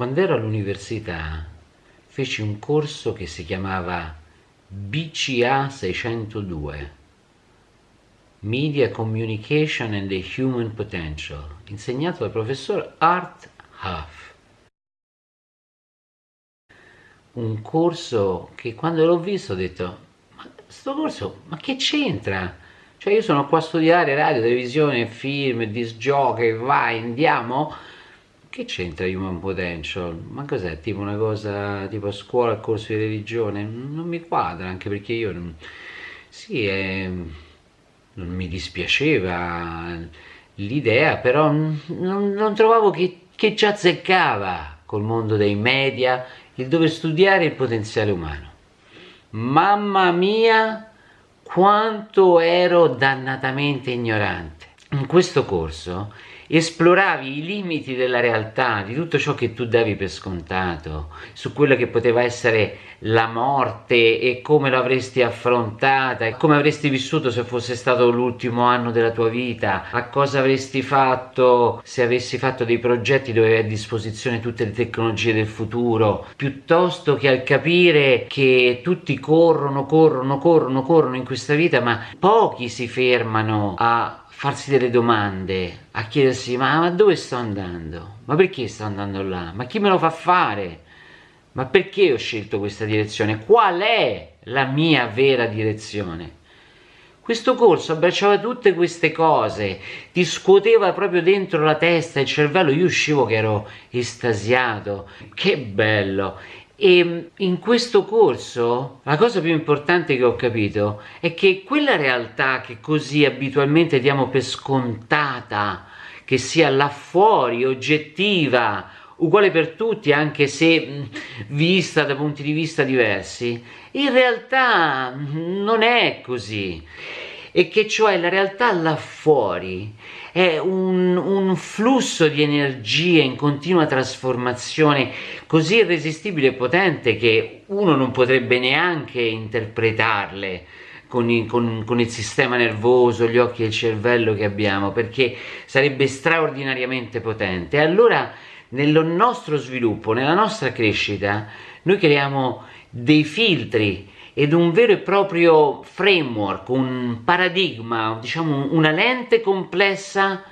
quando ero all'università feci un corso che si chiamava BCA 602 Media Communication and the Human Potential insegnato dal professor Art Huff. Un corso che quando l'ho visto ho detto ma sto corso ma che c'entra? Cioè io sono qua a studiare radio, televisione, film, disc jockey, vai andiamo che c'entra Human Potential? Ma cos'è? Tipo una cosa tipo a scuola, corso di religione? Non mi quadra, anche perché io non... Sì, è... non mi dispiaceva l'idea, però non, non trovavo che, che ci azzeccava col mondo dei media il dover studiare il potenziale umano. Mamma mia, quanto ero dannatamente ignorante. In questo corso esploravi i limiti della realtà, di tutto ciò che tu davi per scontato, su quello che poteva essere la morte e come l'avresti affrontata e come avresti vissuto se fosse stato l'ultimo anno della tua vita, a cosa avresti fatto se avessi fatto dei progetti dove avevi a disposizione tutte le tecnologie del futuro, piuttosto che al capire che tutti corrono, corrono, corrono, corrono in questa vita, ma pochi si fermano a farsi delle domande, a chiedersi ma, ma, dove sto andando? Ma perché sto andando là? Ma chi me lo fa fare? Ma perché ho scelto questa direzione? Qual è la mia vera direzione? Questo corso abbracciava tutte queste cose, ti scuoteva proprio dentro la testa, il cervello, io uscivo che ero estasiato, che bello! E in questo corso la cosa più importante che ho capito è che quella realtà che così abitualmente diamo per scontata, che sia là fuori, oggettiva, uguale per tutti anche se vista da punti di vista diversi, in realtà non è così. E che cioè la realtà là fuori è un, un, flusso di energia in continua trasformazione così irresistibile e potente che uno non potrebbe neanche interpretarle con, i, con, con, il sistema nervoso, gli occhi e il cervello che abbiamo perché sarebbe straordinariamente potente. Allora nel nostro sviluppo, nella nostra crescita noi creiamo dei filtri ed un vero e proprio framework, un paradigma, diciamo una lente complessa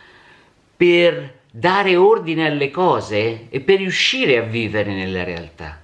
per dare ordine alle cose e per riuscire a vivere nella realtà.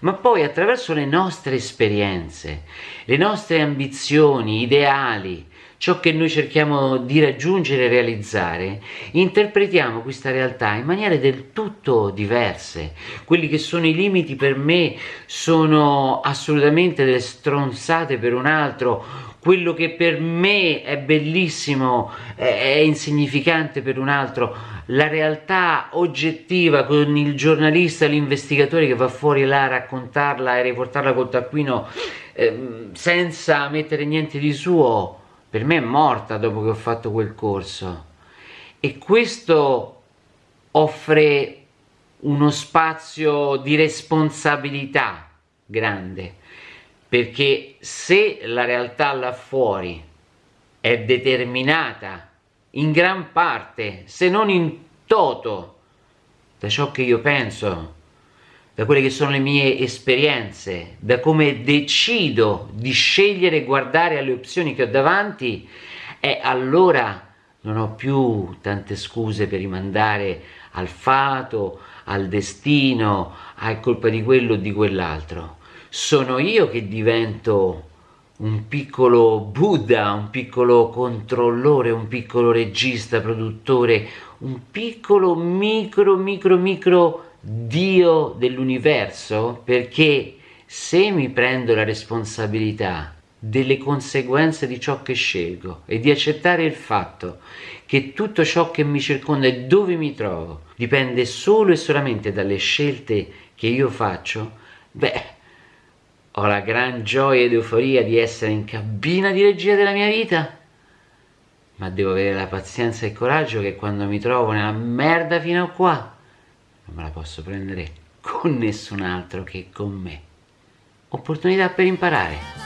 Ma poi attraverso le nostre esperienze, le nostre ambizioni, ideali, ciò che noi cerchiamo di raggiungere e realizzare, interpretiamo questa realtà in maniere del tutto diverse. Quelli che sono i limiti per me sono assolutamente delle stronzate per un altro, quello che per me è bellissimo è insignificante per un altro, la realtà oggettiva con il giornalista, l'investigatore che va fuori là a raccontarla e riportarla col taccuino eh, senza mettere niente di suo, per me è morta dopo che ho fatto quel corso. E questo offre uno spazio di responsabilità grande perché se la realtà là fuori è determinata in gran parte se non in toto da ciò che io penso da quelle che sono le mie esperienze, da come decido di scegliere e guardare alle opzioni che ho davanti, e allora non ho più tante scuse per rimandare al fato, al destino, è colpa di quello o di quell'altro. Sono io che divento un piccolo Buddha, un piccolo controllore, un piccolo regista, produttore, un piccolo micro, micro, micro Dio dell'universo? Perché se mi prendo la responsabilità delle conseguenze di ciò che scelgo e di accettare il fatto che tutto ciò che mi circonda e dove mi trovo dipende solo e solamente dalle scelte che io faccio, beh, ho la gran gioia ed euforia di essere in cabina di regia della mia vita, ma devo avere la pazienza e il coraggio che quando mi trovo nella merda fino a qua, non me la posso prendere con nessun altro che con me. Opportunità per imparare.